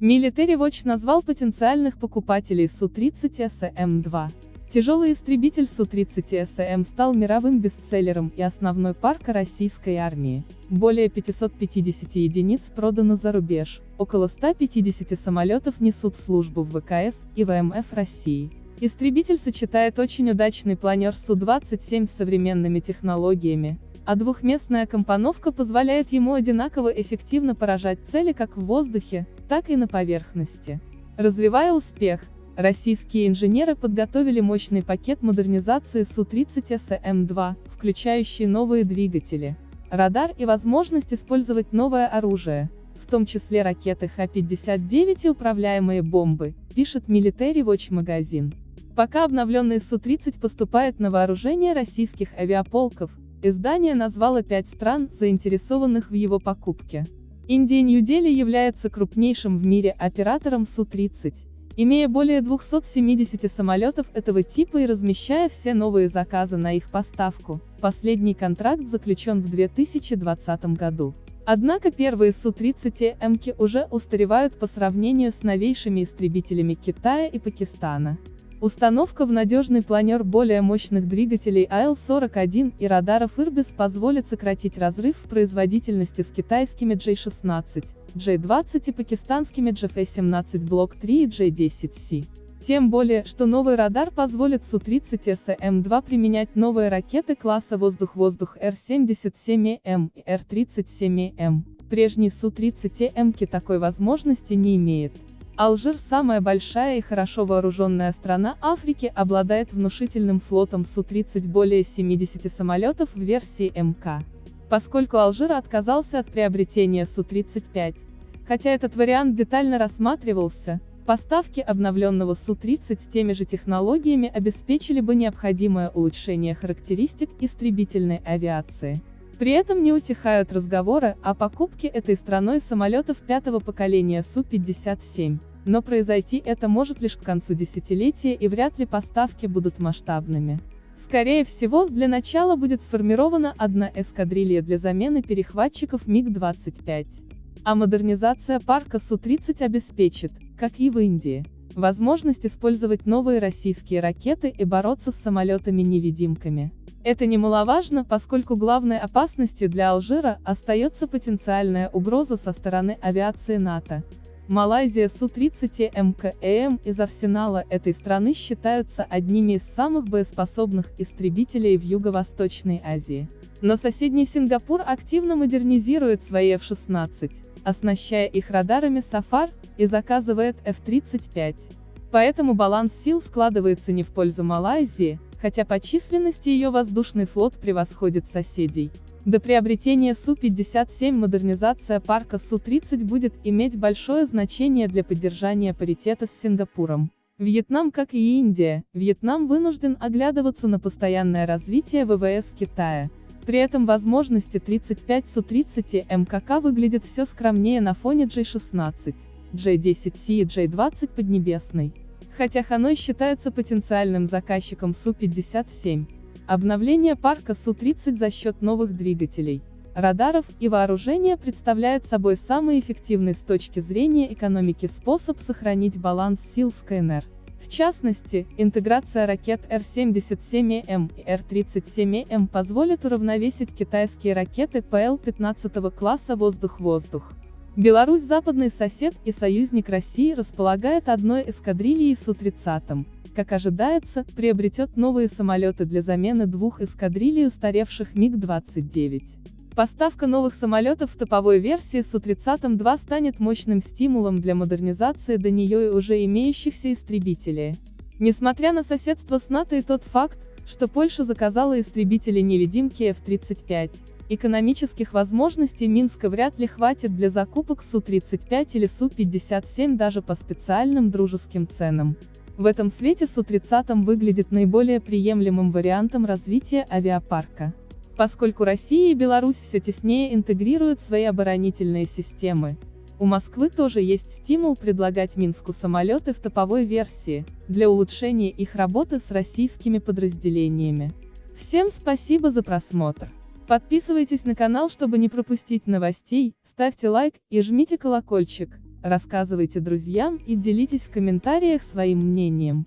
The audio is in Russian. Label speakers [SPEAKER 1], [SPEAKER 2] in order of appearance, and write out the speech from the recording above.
[SPEAKER 1] Military Watch назвал потенциальных покупателей Су-30 СМ-2. Тяжелый истребитель Су-30 СМ стал мировым бестселлером и основной парка российской армии. Более 550 единиц продано за рубеж, около 150 самолетов несут службу в ВКС и ВМФ России. Истребитель сочетает очень удачный планер Су-27 с современными технологиями, а двухместная компоновка позволяет ему одинаково эффективно поражать цели как в воздухе, так и на поверхности. Развивая успех, Российские инженеры подготовили мощный пакет модернизации Су-30 СМ-2, включающий новые двигатели, радар и возможность использовать новое оружие, в том числе ракеты Х-59 и управляемые бомбы, пишет Military Watch магазин. Пока обновленный Су-30 поступает на вооружение российских авиаполков, издание назвало пять стран, заинтересованных в его покупке. Индия Нью-Дели является крупнейшим в мире оператором Су-30, имея более 270 самолетов этого типа и размещая все новые заказы на их поставку. Последний контракт заключен в 2020 году. Однако первые Су-30Мки уже устаревают по сравнению с новейшими истребителями Китая и Пакистана. Установка в надежный планер более мощных двигателей АЛ-41 и радаров Ирбис позволит сократить разрыв в производительности с китайскими J-16, J-20 и пакистанскими JF-17 Block 3 и J-10C. Тем более, что новый радар позволит Су-30 СМ-2 применять новые ракеты класса воздух-воздух Р-77М и Р-37М. Прежний Су-30М такой возможности не имеет. Алжир, самая большая и хорошо вооруженная страна Африки, обладает внушительным флотом Су-30 более 70 самолетов в версии МК. Поскольку Алжир отказался от приобретения Су-35, хотя этот вариант детально рассматривался, поставки обновленного Су-30 с теми же технологиями обеспечили бы необходимое улучшение характеристик истребительной авиации. При этом не утихают разговоры о покупке этой страной самолетов пятого поколения Су-57. Но произойти это может лишь к концу десятилетия и вряд ли поставки будут масштабными. Скорее всего, для начала будет сформирована одна эскадрилья для замены перехватчиков МиГ-25. А модернизация парка Су-30 обеспечит, как и в Индии, возможность использовать новые российские ракеты и бороться с самолетами-невидимками. Это немаловажно, поскольку главной опасностью для Алжира остается потенциальная угроза со стороны авиации НАТО, Малайзия Су-30 МКЭМ из арсенала этой страны считаются одними из самых боеспособных истребителей в Юго-Восточной Азии. Но соседний Сингапур активно модернизирует свои F-16, оснащая их радарами Сафар, и заказывает F-35. Поэтому баланс сил складывается не в пользу Малайзии, хотя по численности ее воздушный флот превосходит соседей. До приобретения Су-57 модернизация парка Су-30 будет иметь большое значение для поддержания паритета с Сингапуром. Вьетнам, как и Индия, Вьетнам вынужден оглядываться на постоянное развитие ВВС Китая. При этом возможности 35 Су-30 МКК выглядят все скромнее на фоне J-16, J-10C и J-20 Поднебесной. Хотя Ханой считается потенциальным заказчиком Су-57, Обновление парка Су-30 за счет новых двигателей, радаров и вооружения представляет собой самый эффективный с точки зрения экономики способ сохранить баланс сил с КНР. В частности, интеграция ракет Р-77М и Р-37М позволит уравновесить китайские ракеты ПЛ-15 класса «Воздух-воздух». Беларусь, западный сосед и союзник России, располагает одной эскадрильей Су-30 как ожидается, приобретет новые самолеты для замены двух эскадрилий устаревших МиГ-29. Поставка новых самолетов в топовой версии Су-30-2 станет мощным стимулом для модернизации до нее и уже имеющихся истребителей. Несмотря на соседство с НАТО и тот факт, что Польша заказала истребители-невидимки F-35, экономических возможностей Минска вряд ли хватит для закупок Су-35 или Су-57 даже по специальным дружеским ценам. В этом свете Су-30 выглядит наиболее приемлемым вариантом развития авиапарка. Поскольку Россия и Беларусь все теснее интегрируют свои оборонительные системы, у Москвы тоже есть стимул предлагать Минску самолеты в топовой версии, для улучшения их работы с российскими подразделениями. Всем спасибо за просмотр. Подписывайтесь на канал, чтобы не пропустить новостей, ставьте лайк и жмите колокольчик Рассказывайте друзьям и делитесь в комментариях своим мнением.